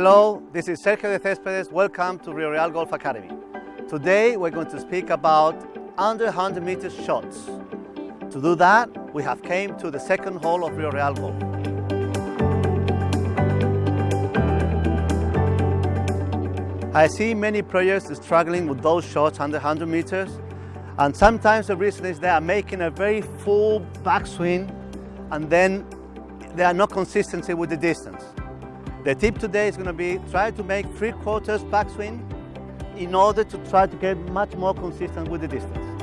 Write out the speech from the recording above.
Hello, this is Sergio de Céspedes. Welcome to Rio Real Golf Academy. Today we're going to speak about under 100 meters shots. To do that, we have came to the second hole of Rio Real Golf. I see many players struggling with those shots under 100 meters and sometimes the reason is they are making a very full backswing and then they are not consistency with the distance. The tip today is going to be try to make three quarters backswing in order to try to get much more consistent with the distance.